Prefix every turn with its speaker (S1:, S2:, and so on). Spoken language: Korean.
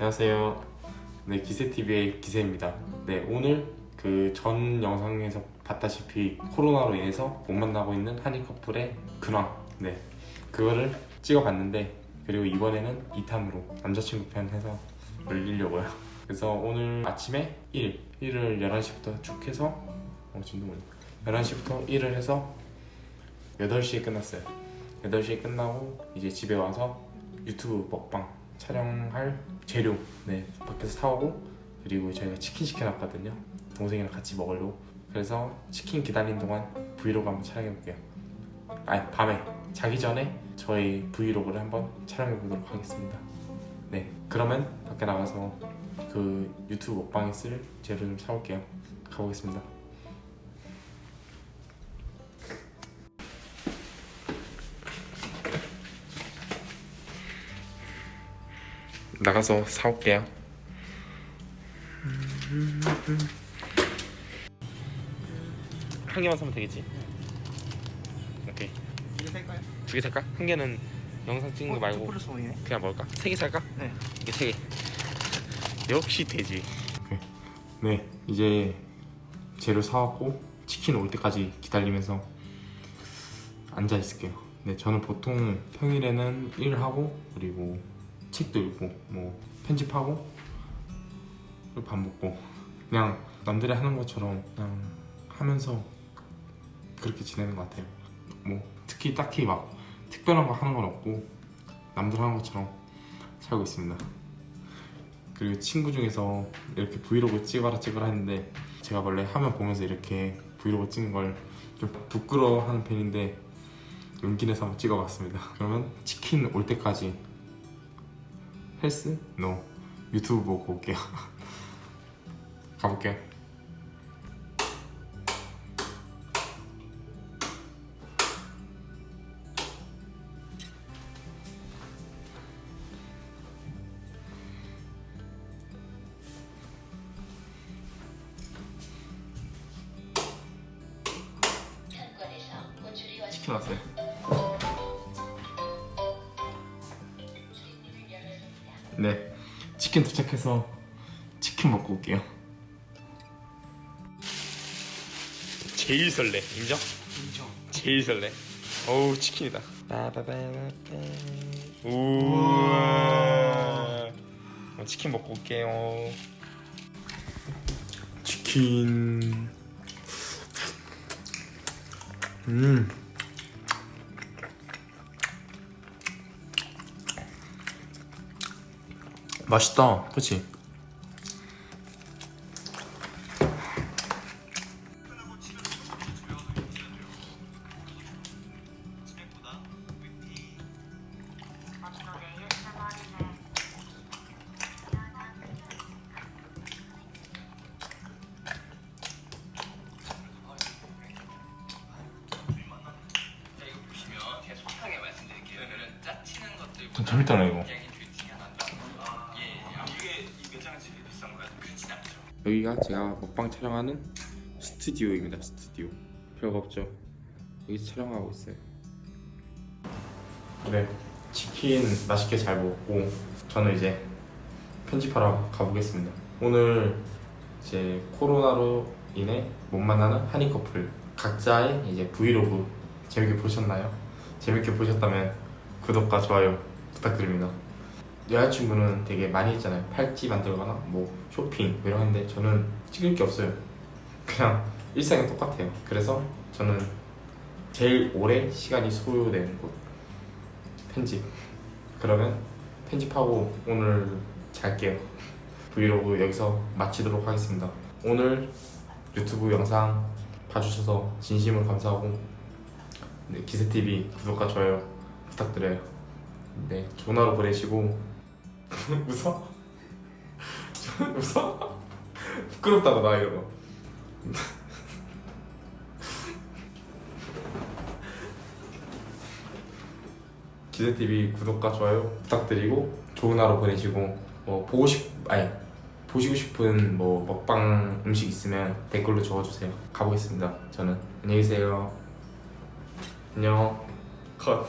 S1: 안녕하세요. 네, 기세TV의 기세입니다. 네, 오늘 그 전 영상에서 봤다시피 코로나로 인해서 못 만나고 있는 한인 커플의 근황. 네, 그거를 찍어봤는데 그리고 이번에는 2탄으로 남자친구 편 해서 올리려고요. 그래서 오늘 아침에 1, 1을 11시부터 쭉 해서 어, 뭐냐 11시부터 1을 해서 8시에 끝났어요. 8시에 끝나고 이제 집에 와서 유튜브 먹방 촬영할 재료 네 밖에서 사오고 그리고 저희가 치킨 시켜놨거든요. 동생이랑 같이 먹으려고. 그래서 치킨 기다리는 동안 브이로그 한번 촬영해볼게요. 아니 밤에. 자기 전에 저희 브이로그를 한번 촬영해보도록 하겠습니다. 네 그러면 밖에 나가서 그 유튜브 먹방에 쓸 재료 좀 사올게요. 가보겠습니다 나가서 사올게요. 한 개만 사면 되겠지? 오케이.
S2: 이게 살까요?
S1: 두 개 살까? 한 개는 영상 찍는 거 말고
S2: 플러스 원이네.
S1: 그냥 먹을까? 세 개 살까?
S2: 네.
S1: 이게 세 개. 역시 돼지. 네, 이제 재료 사왔고 치킨 올 때까지 기다리면서 앉아 있을게요. 네, 저는 보통 평일에는 일하고 그리고 책도 읽고 뭐 편집하고 밥 먹고 그냥 남들이 하는 것처럼 그냥 하면서 그렇게 지내는 것 같아요. 뭐 특히 딱히 막 특별한 거 하는 건 없고 남들 하는 것처럼 살고 있습니다. 그리고 친구 중에서 이렇게 브이로그 찍어라 찍어라 했는데 제가 원래 화면 보면서 이렇게 브이로그 찍는 걸 좀 부끄러워하는 편인데 용기 내서 한번 찍어봤습니다. 그러면 치킨 올 때까지 헬스? 노 유튜브 보고 올게요. 가볼게요. 치킨 왔어요. 네, 치킨 도착해서 치킨 먹고 올게요. 제일 설레, 인정?
S2: 인정.
S1: 제일 설레. 어우 치킨이다. 우와. 어, 치킨 먹고 올게요. 치킨. 음.
S3: 짜치는 것들보다
S1: 좀 재밌다네, 이거. 여기가 제가 먹방 촬영하는 스튜디오입니다. 스튜디오. 별거 없죠. 여기서 촬영하고 있어요. 네, 치킨 맛있게 잘 먹고 저는 이제 편집하러 가보겠습니다. 오늘 이제 코로나로 인해 못 만나는 한인 커플 각자의 이제 브이로그 재밌게 보셨나요? 재밌게 보셨다면 구독과 좋아요 부탁드립니다. 여자친구는 되게 많이 했잖아요. 팔찌 만들거나 뭐 쇼핑 뭐 이런 건데 저는 찍을 게 없어요. 그냥 일상이 똑같아요. 그래서 저는 제일 오래 시간이 소요되는 곳 편집. 그러면 편집하고 오늘 잘게요. 브이로그 여기서 마치도록 하겠습니다. 오늘 유튜브 영상 봐주셔서 진심으로 감사하고 네, 기세TV 구독과 좋아요 부탁드려요. 네, 좋은 하루 보내시고 웃어? 웃어? 부끄럽다고 나 이런 거. 기세TV 구독과 좋아요 부탁드리고 좋은 하루 보내시고 뭐 보고 싶 아니 보시고 싶은 뭐 먹방 음식 있으면 댓글로 적어주세요. 가보겠습니다. 저는 안녕히 계세요. 안녕. 컷.